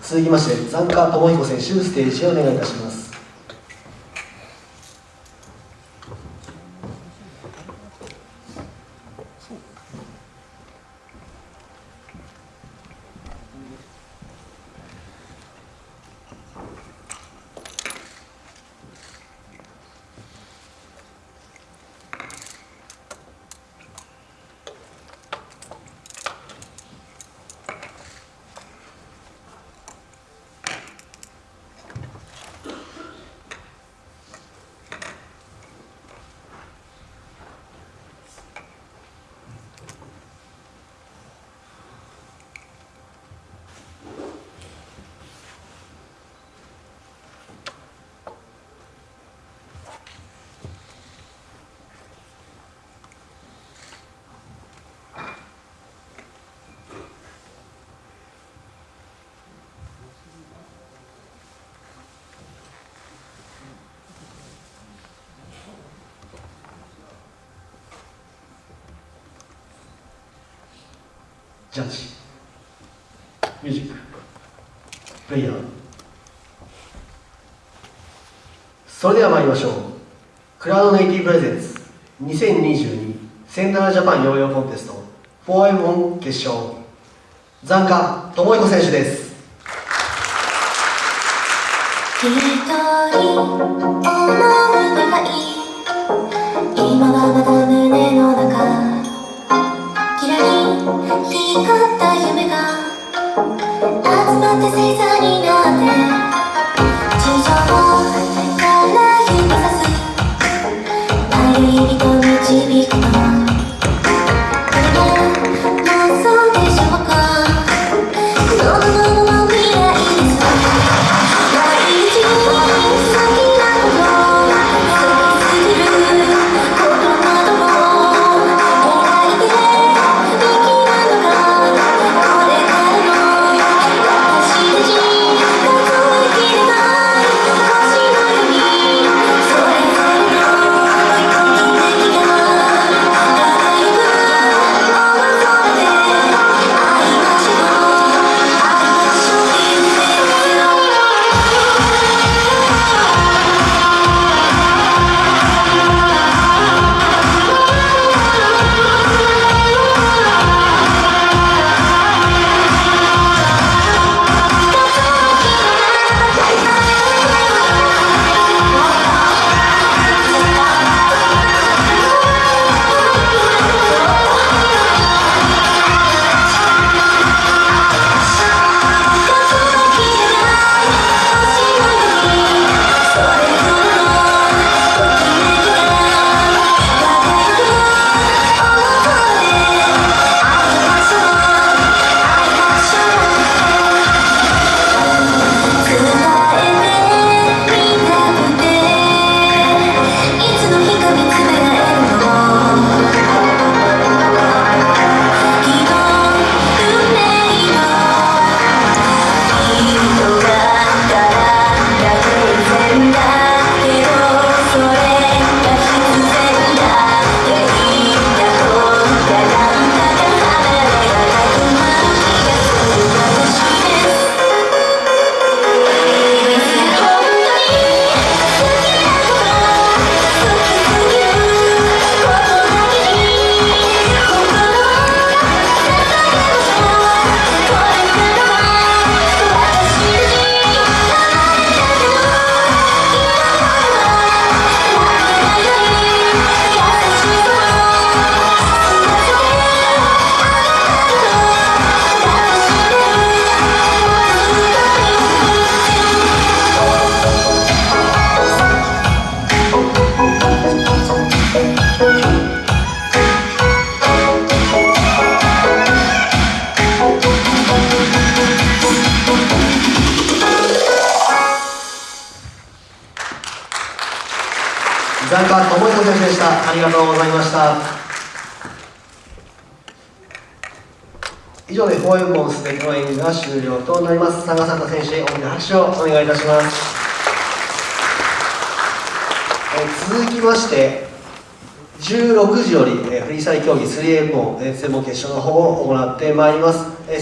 続きまして残花智彦選手ステージへお願いいたします。ジャッジ。ミュージック。プレイヤー。それでは参りましょう。クラウドネイティブプレゼンツ。2022センタージャパンヨーヨーコンテスト。4M1 決勝。残花智彦選手です一人思う願い今た夢が集まって星座になって地上から指さす歩いと導くの残花智彦選手でした。ありがとうございました。以上で 4M モンステックの演技が終了となります。佐賀佐藤選手へ大きな拍手をお願いいたします。続きまして16時よりえーフリースタイル競技 3M モンえー専門決勝の方を行ってまいります。えー